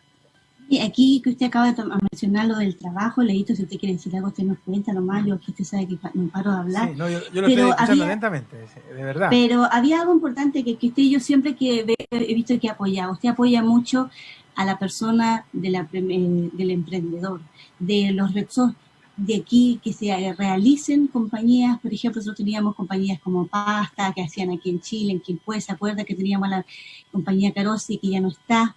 Y aquí que usted acaba de mencionar lo del trabajo, Leito, si usted quiere decir algo, usted nos cuenta nomás, yo aquí usted sabe que no paro de hablar. Sí, no, yo, lo estoy escuchando lentamente, de verdad. Pero había algo importante que, que usted y yo siempre que he visto que apoyado. Usted apoya mucho a la persona de la, eh, del emprendedor, de los recursos de aquí que se realicen compañías, por ejemplo, nosotros teníamos compañías como Pasta, que hacían aquí en Chile, en Quilpué, ¿se acuerda que teníamos la compañía Carosi, que ya no está?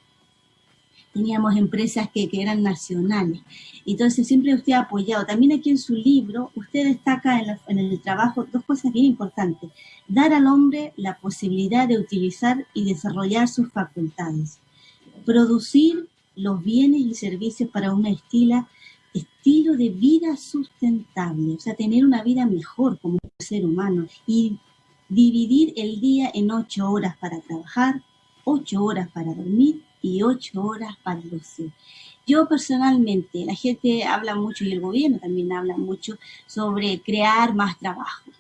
Teníamos empresas que, que eran nacionales. Entonces, siempre usted ha apoyado. También aquí en su libro, usted destaca en, en el trabajo dos cosas bien importantes. Dar al hombre la posibilidad de utilizar y desarrollar sus facultades. Producir los bienes y servicios para una estila estilo de vida sustentable, o sea, tener una vida mejor como ser humano y dividir el día en ocho horas para trabajar, ocho horas para dormir y ocho horas para lucir. Yo personalmente, la gente habla mucho y el gobierno también habla mucho sobre crear más trabajo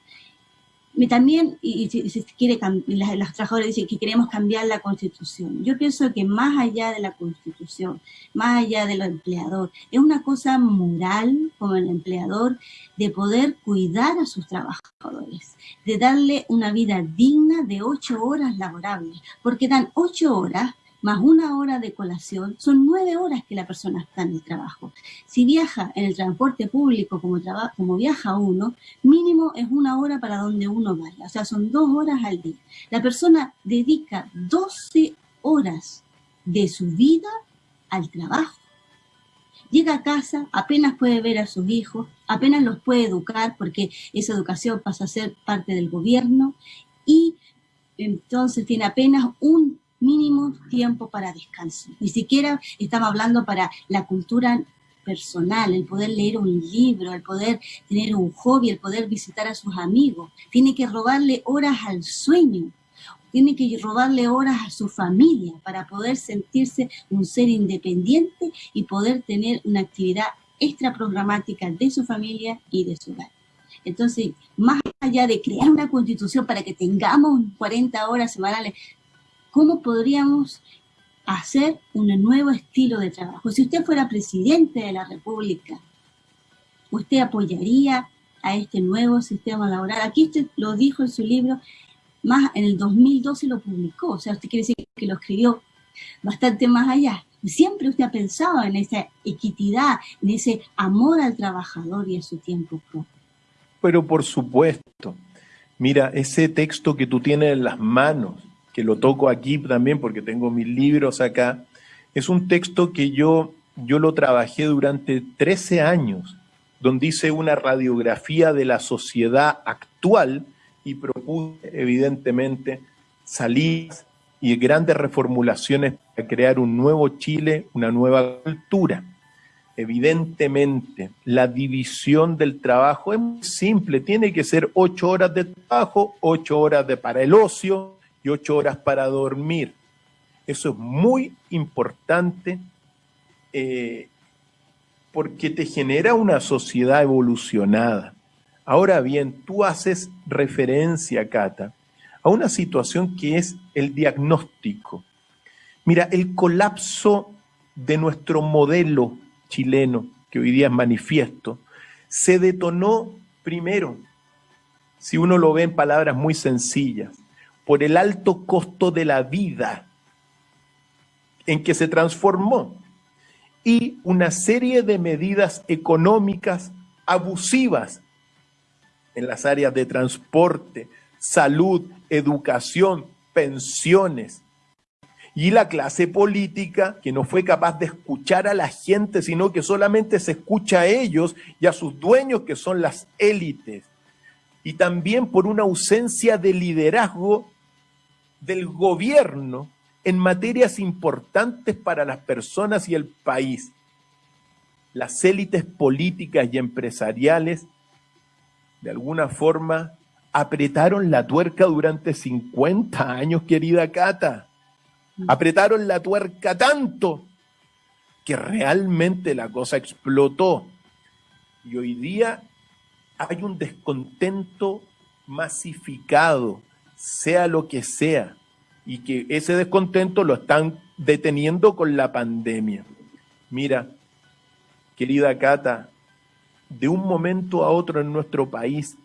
también, y, si quiere, los trabajadores dicen que queremos cambiar la constitución. Yo pienso que más allá de la constitución, más allá de lo empleador, es una cosa moral como el empleador de poder cuidar a sus trabajadores, de darle una vida digna de ocho horas laborables, porque dan ocho horas más una hora de colación, son nueve horas que la persona está en el trabajo. Si viaja en el transporte público como, como viaja uno, mínimo es una hora para donde uno vaya, o sea, son dos horas al día. La persona dedica 12 horas de su vida al trabajo. Llega a casa, apenas puede ver a sus hijos, apenas los puede educar porque esa educación pasa a ser parte del gobierno y entonces tiene apenas un mínimo tiempo para descanso. Ni siquiera estamos hablando para la cultura personal, el poder leer un libro, el poder tener un hobby, el poder visitar a sus amigos. Tiene que robarle horas al sueño, tiene que robarle horas a su familia para poder sentirse un ser independiente y poder tener una actividad extra programática de su familia y de su hogar. Entonces, más allá de crear una constitución para que tengamos 40 horas semanales, cómo podríamos hacer un nuevo estilo de trabajo. Si usted fuera presidente de la República, ¿Usted apoyaría a este nuevo sistema laboral? Aquí usted lo dijo en su libro, más en el 2012 lo publicó, o sea, usted quiere decir que lo escribió bastante más allá. Siempre usted ha pensado en esa equidad, en ese amor al trabajador y a su tiempo propio. Pero por supuesto, mira, ese texto que tú tienes en las manos, que lo toco aquí también porque tengo mis libros acá, es un texto que yo, yo lo trabajé durante 13 años, donde hice una radiografía de la sociedad actual y propuse evidentemente salidas y grandes reformulaciones para crear un nuevo Chile, una nueva cultura. Evidentemente, la división del trabajo es muy simple, tiene que ser ocho horas de trabajo, ocho horas de para el ocio y ocho horas para dormir. Eso es muy importante eh, porque te genera una sociedad evolucionada. Ahora bien, tú haces referencia, Cata, a una situación que es el diagnóstico. Mira, el colapso de nuestro modelo chileno, que hoy día es manifiesto, se detonó primero, si uno lo ve en palabras muy sencillas, por el alto costo de la vida en que se transformó y una serie de medidas económicas abusivas en las áreas de transporte, salud, educación, pensiones. Y la clase política que no fue capaz de escuchar a la gente, sino que solamente se escucha a ellos y a sus dueños que son las élites. Y también por una ausencia de liderazgo del gobierno en materias importantes para las personas y el país. Las élites políticas y empresariales, de alguna forma, apretaron la tuerca durante 50 años, querida Cata. Apretaron la tuerca tanto que realmente la cosa explotó. Y hoy día hay un descontento masificado, sea lo que sea y que ese descontento lo están deteniendo con la pandemia. Mira, querida Cata, de un momento a otro en nuestro país,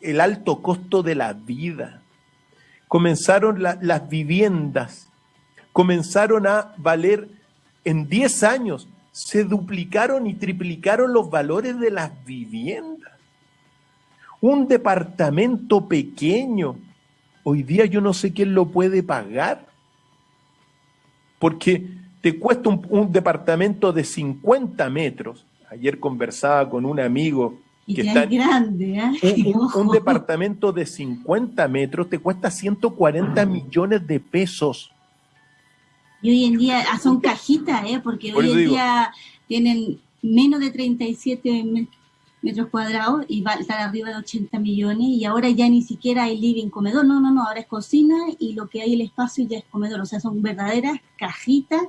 el alto costo de la vida, comenzaron las viviendas, comenzaron a valer en 10 años, se duplicaron y triplicaron los valores de las viviendas. Un departamento pequeño Hoy día yo no sé quién lo puede pagar. Porque te cuesta un, departamento de 50 metros. Ayer conversaba con un amigo que está grande, ¿eh? un, departamento de 50 metros te cuesta 140 millones de pesos. Y hoy en día ah, son cajitas, ¿eh? porque hoy en día tienen menos de 37 metros cuadrados y va a estar arriba de 80 millones y ahora ya ni siquiera hay living comedor, no, no, no, ahora es cocina y lo que hay el espacio ya es comedor, o sea, son verdaderas cajitas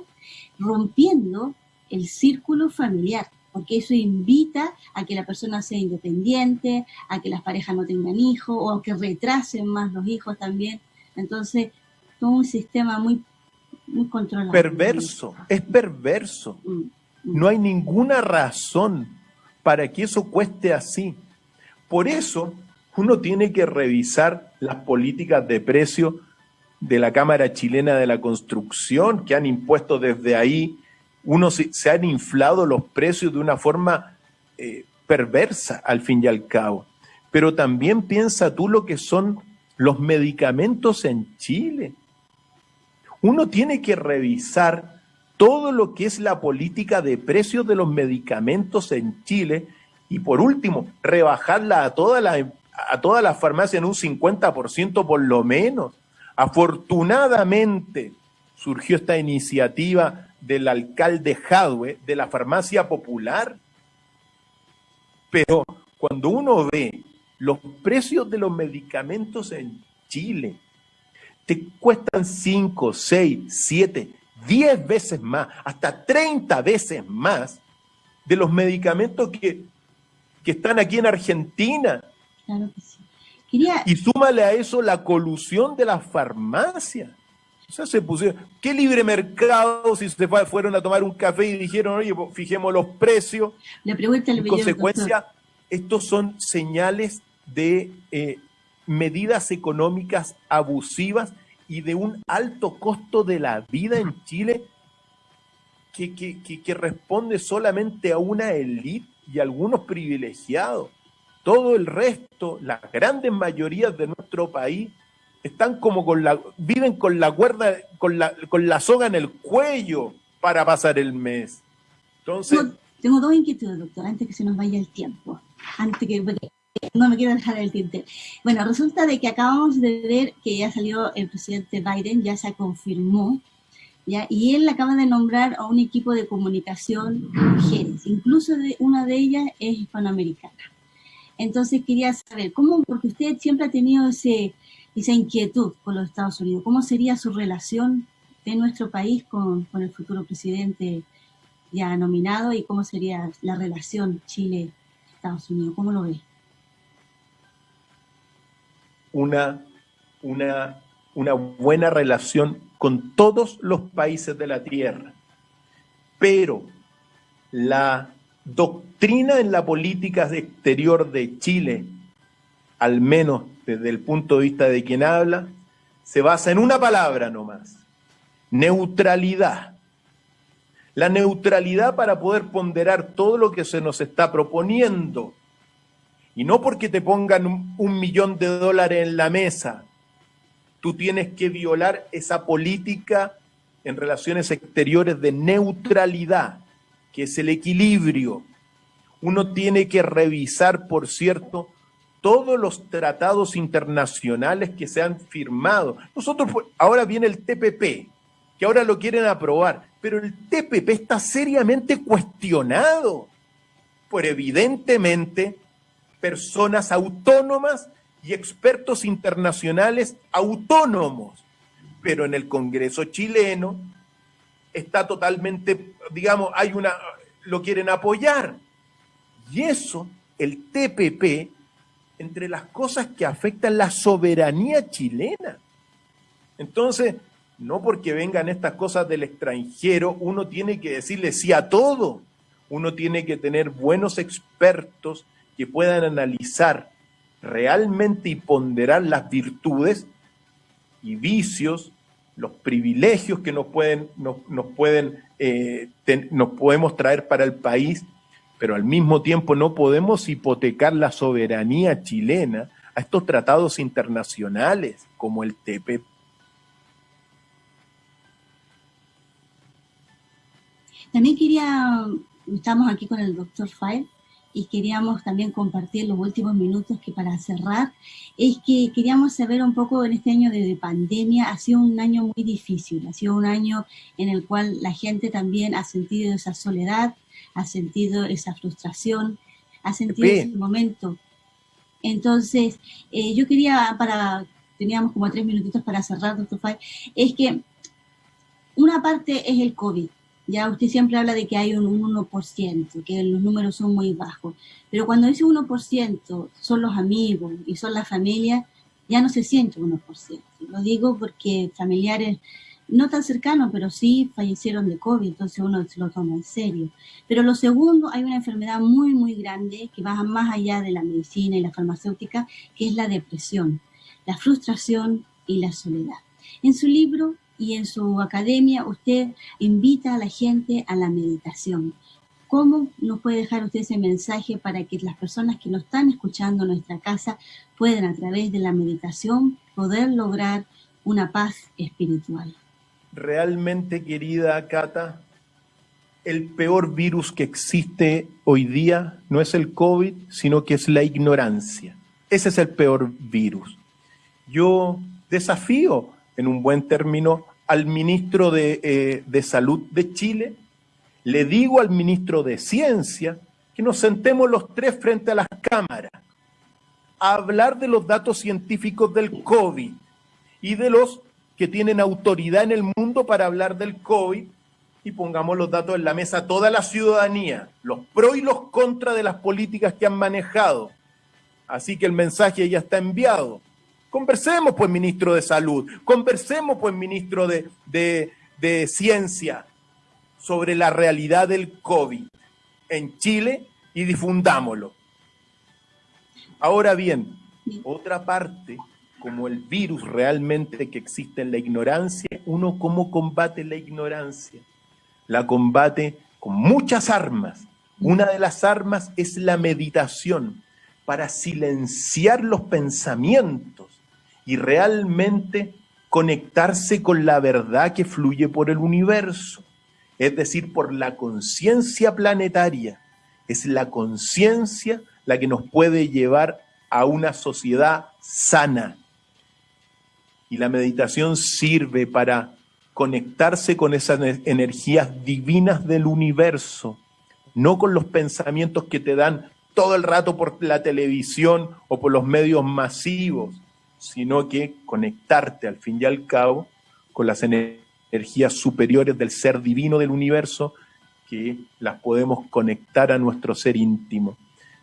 rompiendo el círculo familiar, porque eso invita a que la persona sea independiente, a que las parejas no tengan hijos o a que retrasen más los hijos también. Entonces, todo un sistema muy, muy controlado. Perverso, es perverso. Mm, mm. No hay ninguna razón para que eso cueste así. Por eso uno tiene que revisar las políticas de precio de la Cámara Chilena de la Construcción que han impuesto desde ahí. Uno se, han inflado los precios de una forma eh, perversa al fin y al cabo. Pero también piensa tú lo que son los medicamentos en Chile. Uno tiene que revisar todo lo que es la política de precios de los medicamentos en Chile y por último, rebajarla a todas las a todas las farmacias en un 50% por lo menos. Afortunadamente surgió esta iniciativa del alcalde Jadwe de la farmacia popular. Pero cuando uno ve los precios de los medicamentos en Chile, te cuestan 5, 6, 7, 10 veces más, hasta 30 veces más de los medicamentos que, están aquí en Argentina. Claro que sí. Y súmale a eso la colusión de la farmacia. O sea, se pusieron, ¿qué libre mercado si se fueron a tomar un café y dijeron, oye, fijemos los precios? Le pregunta el En consecuencia, estos son señales de eh, medidas económicas abusivas y de un alto costo de la vida en Chile que, que, responde solamente a una élite y a algunos privilegiados. Todo el resto, las grandes mayorías de nuestro país, están como con la, viven con la cuerda, con la, con la soga en el cuello para pasar el mes. Entonces. Tengo, dos inquietudes, doctor, antes que se nos vaya el tiempo. Antes que, no me quiero dejar el tinte. Bueno, resulta de que acabamos de ver que ya salió el presidente Biden, ya se confirmó, ¿ya? y él acaba de nombrar a un equipo de comunicación mujeres, incluso una de ellas es hispanoamericana. Entonces quería saber, ¿cómo? Porque usted siempre ha tenido ese, esa inquietud con los Estados Unidos. ¿Cómo sería su relación de nuestro país con, con el futuro presidente ya nominado y cómo sería la relación Chile-Estados Unidos? ¿Cómo lo ve? Una, una, una buena relación con todos los países de la Tierra. Pero la doctrina en la política exterior de Chile, al menos desde el punto de vista de quien habla, se basa en una palabra nomás, neutralidad. La neutralidad para poder ponderar todo lo que se nos está proponiendo. Y no porque te pongan un, millón de dólares en la mesa, tú tienes que violar esa política en relaciones exteriores de neutralidad, que es el equilibrio. Uno tiene que revisar, por cierto, todos los tratados internacionales que se han firmado. Nosotros, ahora viene el TPP, que ahora lo quieren aprobar, pero el TPP está seriamente cuestionado por evidentemente personas autónomas y expertos internacionales autónomos. Pero en el Congreso chileno está totalmente, digamos, hay una, lo quieren apoyar. Y eso, el TPP, entre las cosas que afectan la soberanía chilena. Entonces, no porque vengan estas cosas del extranjero, uno tiene que decirle sí a todo. Uno tiene que tener buenos expertos que puedan analizar realmente y ponderar las virtudes y vicios, los privilegios que nos pueden, nos, pueden, eh, nos podemos traer para el país pero al mismo tiempo no podemos hipotecar la soberanía chilena a estos tratados internacionales como el TPP. También quería, estamos aquí con el doctor Fay y queríamos también compartir los últimos minutos que para cerrar, es que queríamos saber un poco en este año de, pandemia, ha sido un año muy difícil, ha sido un año en el cual la gente también ha sentido esa soledad, ha sentido esa frustración, ha sentido ese momento. Entonces, eh, yo quería, para, teníamos como tres minutitos para cerrar, doctor Fay, es que una parte es el COVID. Ya usted siempre habla de que hay un 1%, que los números son muy bajos. Pero cuando ese 1% son los amigos y son la familia, ya no se siente 1%. Lo digo porque familiares no tan cercanos, pero sí fallecieron de COVID, entonces uno se lo toma en serio. Pero lo segundo, hay una enfermedad muy, muy grande que va más allá de la medicina y la farmacéutica, que es la depresión, la frustración y la soledad. En su libro y en su academia, usted invita a la gente a la meditación. ¿Cómo nos puede dejar usted ese mensaje para que las personas que nos están escuchando en nuestra casa puedan a través de la meditación poder lograr una paz espiritual? realmente, querida Cata, el peor virus que existe hoy día no es el COVID, sino que es la ignorancia. Ese es el peor virus. Yo desafío, en un buen término, al ministro de, eh, de Salud de Chile, le digo al ministro de Ciencia que nos sentemos los tres frente a las cámaras a hablar de los datos científicos del COVID y de los que tienen autoridad en el mundo para hablar del COVID y pongamos los datos en la mesa toda la ciudadanía, los pros y los contras de las políticas que han manejado. Así que el mensaje ya está enviado. Conversemos, pues, ministro de Salud, conversemos, pues, ministro de, de Ciencia, sobre la realidad del COVID en Chile y difundámoslo. Ahora bien, otra parte, como el virus realmente que existe en la ignorancia, uno cómo combate la ignorancia. La combate con muchas armas. Una de las armas es la meditación para silenciar los pensamientos y realmente conectarse con la verdad que fluye por el universo, es decir, por la conciencia planetaria. Es la conciencia la que nos puede llevar a una sociedad sana. Y la meditación sirve para conectarse con esas energías divinas del universo, no con los pensamientos que te dan todo el rato por la televisión o por los medios masivos, sino que conectarte al fin y al cabo con las energías superiores del ser divino del universo, que las podemos conectar a nuestro ser íntimo.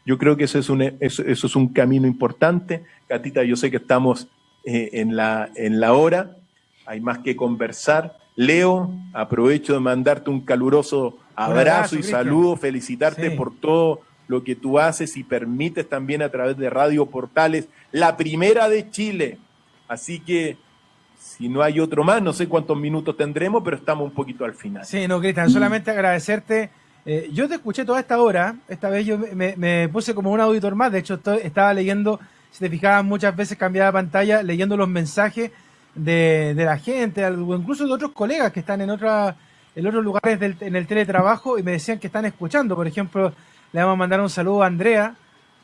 Yo creo que eso es un, eso, es un camino importante. Catita, yo sé que estamos eh, en, la, en la hora, hay más que conversar. Leo, aprovecho de mandarte un caluroso abrazo, y saludo, felicitarte por todo lo que tú haces y permites también a través de Radio Portales, la primera de Chile. Así que si no hay otro más, no sé cuántos minutos tendremos, pero estamos un poquito al final. Sí, no, Cristian, solamente agradecerte eh, yo te escuché toda esta hora, esta vez yo me, puse como un auditor más, de hecho estaba leyendo, si te fijabas muchas veces cambiaba pantalla, leyendo los mensajes de, la gente, o incluso de otros colegas que están en, otra, en otros lugares en el teletrabajo y me decían que están escuchando. Por ejemplo, le vamos a mandar un saludo a Andrea,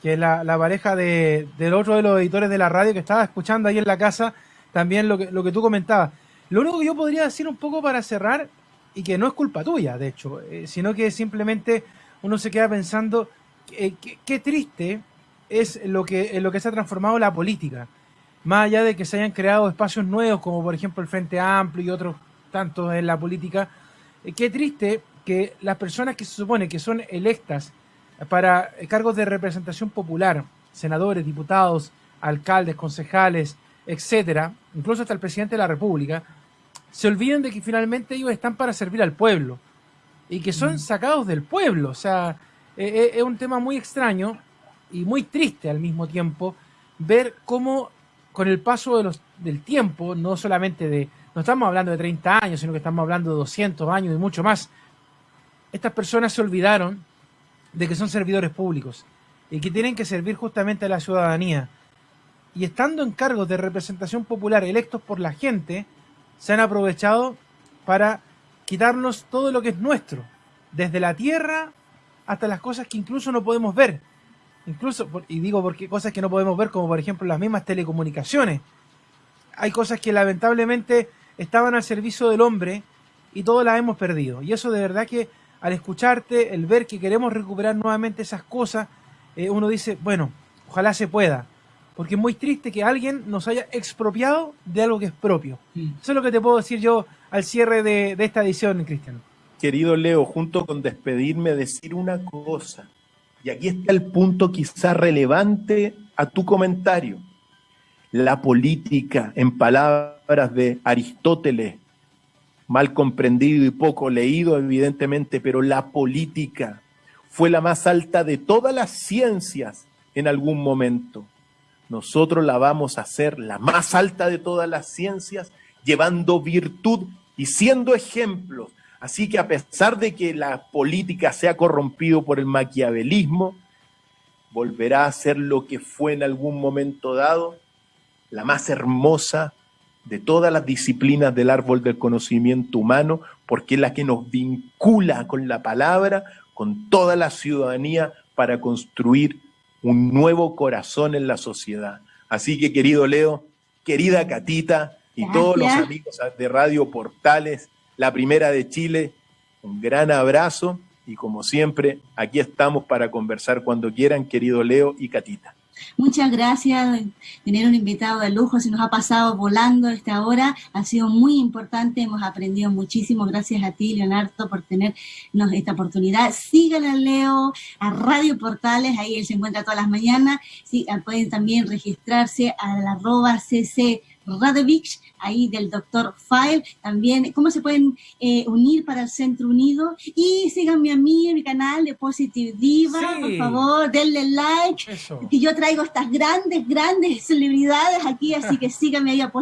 que es la, pareja de, del otro de los editores de la radio que estaba escuchando ahí en la casa también lo que, tú comentabas. Lo único que yo podría decir un poco para cerrar y que no es culpa tuya, de hecho, eh, sino que simplemente uno se queda pensando eh, qué triste es lo que, lo que se ha transformado la política. Más allá de que se hayan creado espacios nuevos, como por ejemplo el Frente Amplio y otros tantos en la política, eh, qué triste que las personas que se supone que son electas para cargos de representación popular, senadores, diputados, alcaldes, concejales, etcétera, incluso hasta el presidente de la República, se olviden de que finalmente ellos están para servir al pueblo y que son mm. sacados del pueblo. O sea, e, e, es un tema muy extraño y muy triste al mismo tiempo ver cómo con el paso de los, del tiempo, no solamente de, no estamos hablando de 30 años, sino que estamos hablando de 200 años y mucho más, estas personas se olvidaron de que son servidores públicos y que tienen que servir justamente a la ciudadanía. Y estando en cargos de representación popular electos por la gente, se han aprovechado para quitarnos todo lo que es nuestro, desde la tierra hasta las cosas que incluso no podemos ver. Incluso, y digo porque cosas que no podemos ver, como por ejemplo las mismas telecomunicaciones. Hay cosas que lamentablemente estaban al servicio del hombre y todas las hemos perdido. Y eso de verdad que al escucharte, el ver que queremos recuperar nuevamente esas cosas, eh, uno dice, bueno, ojalá se pueda porque es muy triste que alguien nos haya expropiado de algo que es propio. Eso es lo que te puedo decir yo al cierre de, esta edición, Cristian. Querido Leo, junto con despedirme, decir una cosa. Y aquí está el punto quizá relevante a tu comentario. La política, en palabras de Aristóteles, mal comprendido y poco leído evidentemente, pero la política fue la más alta de todas las ciencias en algún momento nosotros la vamos a hacer la más alta de todas las ciencias, llevando virtud y siendo ejemplos. Así que a pesar de que la política se ha corrompido por el maquiavelismo, volverá a ser lo que fue en algún momento dado, la más hermosa de todas las disciplinas del árbol del conocimiento humano, porque es la que nos vincula con la palabra, con toda la ciudadanía para construir un nuevo corazón en la sociedad. Así que, querido Leo, querida Catita y todos los amigos de Radio Portales, la primera de Chile, un gran abrazo y como siempre, aquí estamos para conversar cuando quieran, querido Leo y Catita. Muchas gracias, tener un invitado de lujo, se nos ha pasado volando esta hora, ha sido muy importante, hemos aprendido muchísimo, gracias a ti Leonardo por tenernos esta oportunidad. Sigan a Leo, a Radio Portales, ahí él se encuentra todas las mañanas, sí, pueden también registrarse a la arroba cc Radovich, ahí del doctor File, también cómo se pueden eh, unir para el Centro Unido y síganme a mí en mi canal de Positive Diva, por favor, denle like, que yo traigo estas grandes, grandes celebridades aquí, así que síganme ahí a Positive